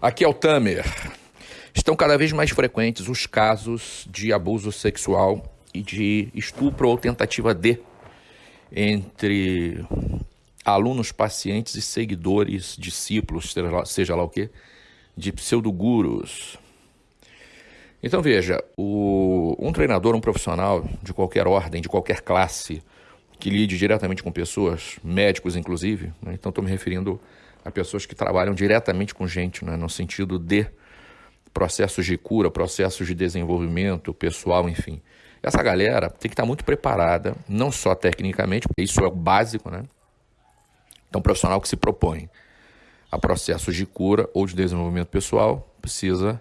Aqui é o Tamer. Estão cada vez mais frequentes os casos de abuso sexual e de estupro ou tentativa de entre alunos, pacientes e seguidores, discípulos, seja lá, o que, de pseudogurus. Então veja, o, um treinador, um profissional de qualquer ordem, de qualquer classe, que lide diretamente com pessoas, médicos inclusive, né? então estou me referindo a pessoas que trabalham diretamente com gente, né? no sentido de processos de cura, processos de desenvolvimento pessoal, enfim. Essa galera tem que estar muito preparada, não só tecnicamente, porque isso é o básico, né? Então, um profissional que se propõe a processos de cura ou de desenvolvimento pessoal precisa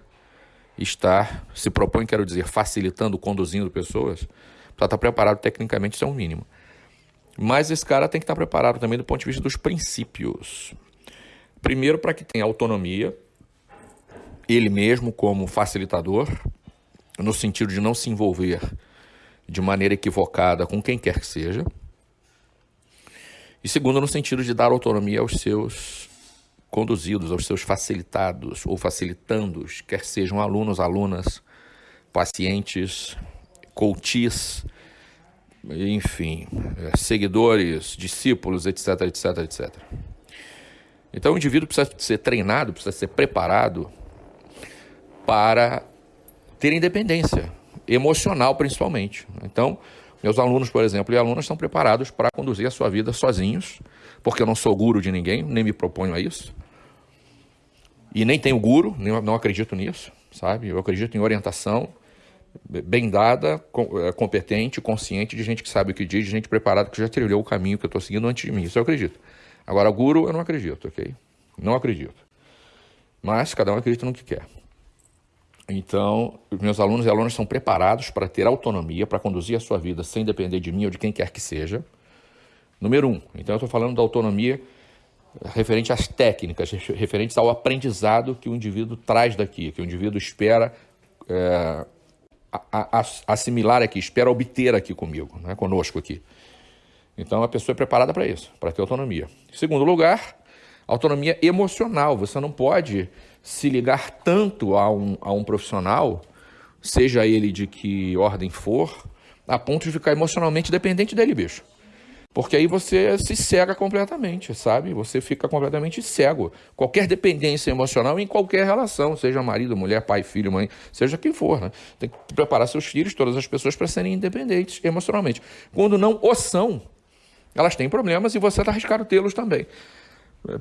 estar, se propõe, quero dizer, facilitando, conduzindo pessoas, precisa estar preparado tecnicamente, isso é um mínimo. Mas esse cara tem que estar preparado também do ponto de vista dos princípios. Primeiro, para que tenha autonomia, ele mesmo como facilitador, no sentido de não se envolver de maneira equivocada com quem quer que seja. E segundo, no sentido de dar autonomia aos seus conduzidos, aos seus facilitados ou facilitandos, quer sejam alunos, alunas, pacientes, coaches, enfim, é, seguidores, discípulos, etc, etc, etc. Então o indivíduo precisa ser treinado, precisa ser preparado para ter independência, emocional principalmente. Então, meus alunos, por exemplo, e alunas estão preparados para conduzir a sua vida sozinhos, porque eu não sou guru de ninguém, nem me proponho a isso. E nem tenho guru, nem, não acredito nisso, sabe? Eu acredito em orientação bem dada, é, competente, consciente, de gente que sabe o que diz, de gente preparada que já trilhou o caminho que eu estou seguindo antes de mim. Isso eu acredito. Agora, guru, eu não acredito, ok? Não acredito. Mas cada um acredita no que quer. Então, meus alunos e alunas são preparados para ter autonomia, para conduzir a sua vida sem depender de mim ou de quem quer que seja. Número um. Então, eu estou falando da autonomia referente às técnicas, referentes ao aprendizado que o indivíduo traz daqui, que o indivíduo espera é, assimilar aqui, espera obter aqui comigo, né, conosco aqui. Então, a pessoa é preparada para isso, para ter autonomia. Em segundo lugar, autonomia emocional. Você não pode se ligar tanto a um, a um profissional, seja ele de que ordem for, a ponto de ficar emocionalmente dependente dele, bicho. Porque aí você se cega completamente, sabe? Você fica completamente cego. Qualquer dependência emocional em qualquer relação, seja marido, mulher, pai, filho, mãe, seja quem for. Né? Tem que preparar seus filhos, todas as pessoas, para serem independentes emocionalmente. Quando não o são, elas têm problemas e você está arriscado tê-los também.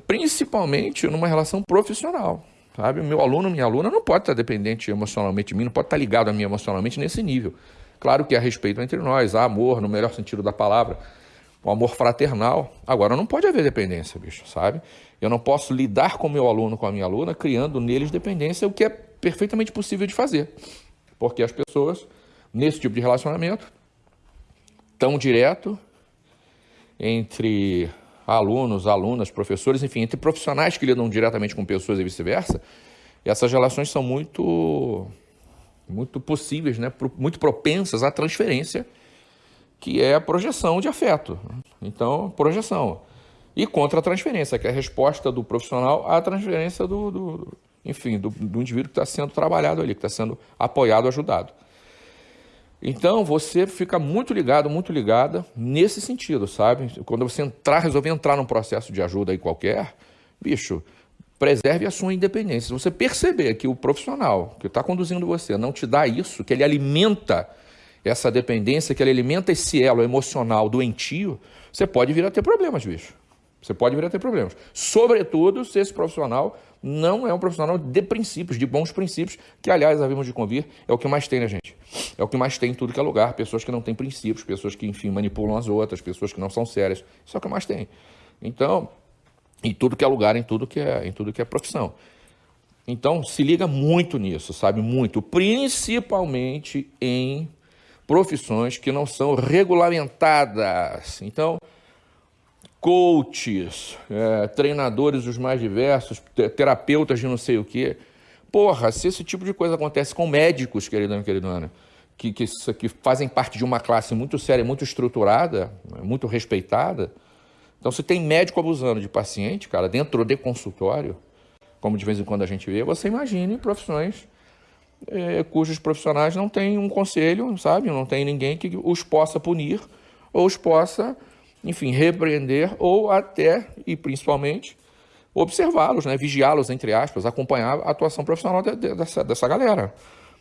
Principalmente numa relação profissional. Sabe? Meu aluno, minha aluna não pode estar dependente emocionalmente de mim, não pode estar ligado a mim emocionalmente nesse nível. Claro que há respeito entre nós, há amor no melhor sentido da palavra, o amor fraternal. Agora, não pode haver dependência, bicho, sabe? Eu não posso lidar com meu aluno, com a minha aluna, criando neles dependência, o que é perfeitamente possível de fazer. Porque as pessoas, nesse tipo de relacionamento, tão direto entre alunos, alunas, professores, enfim, entre profissionais que lidam diretamente com pessoas e vice-versa, essas relações são muito, muito possíveis, né? muito propensas à transferência, que é a projeção de afeto. Então, projeção. E contra a transferência, que é a resposta do profissional à transferência do, do enfim, do, do indivíduo que está sendo trabalhado ali, que está sendo apoiado, ajudado. Então você fica muito ligado, muito ligada nesse sentido, sabe? Quando você entrar, resolver entrar num processo de ajuda aí qualquer, bicho, preserve a sua independência. Se você perceber que o profissional que está conduzindo você não te dá isso, que ele alimenta essa dependência, que ele alimenta esse elo emocional doentio, você pode vir a ter problemas, bicho. Você pode vir a ter problemas. Sobretudo se esse profissional não é um profissional de princípios, de bons princípios, que, aliás, havíamos de convir, é o que mais tem na gente. É o que mais tem em tudo que é lugar. Pessoas que não têm princípios, pessoas que, enfim, manipulam as outras, pessoas que não são sérias. Isso é o que mais tem. Então, em tudo que é lugar, em tudo que é, em tudo que é profissão. Então, se liga muito nisso, sabe? Muito. Principalmente em profissões que não são regulamentadas. Então, coaches, é, treinadores os mais diversos, terapeutas de não sei o quê. Porra, se esse tipo de coisa acontece com médicos, queridão e queridona, que, que, que fazem parte de uma classe muito séria, muito estruturada, muito respeitada, então se tem médico abusando de paciente, cara, dentro de consultório, como de vez em quando a gente vê, você imagine profissões é, cujos profissionais não têm um conselho, sabe? Não tem ninguém que os possa punir ou os possa, enfim, repreender ou até e principalmente observá-los, né? vigiá-los, entre aspas, acompanhar a atuação profissional de, de, dessa, dessa galera.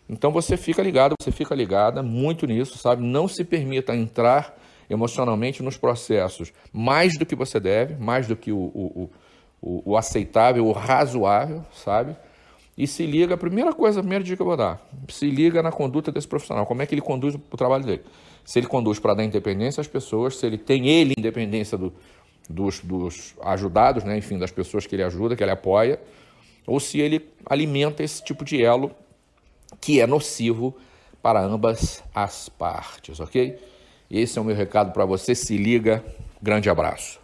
Então você fica ligado, você fica ligada muito nisso, sabe? Não se permita entrar emocionalmente nos processos mais do que você deve, mais do que o, o, o, o aceitável, o razoável, sabe? E se liga, a primeira coisa, a primeira dica que eu vou dar, se liga na conduta desse profissional, como é que ele conduz o trabalho dele. Se ele conduz para dar independência às pessoas, se ele tem ele independência do, dos, dos ajudados, né? enfim, das pessoas que ele ajuda, que ele apoia, ou se ele alimenta esse tipo de elo que é nocivo para ambas as partes, ok? Esse é o meu recado para você. Se liga. Grande abraço.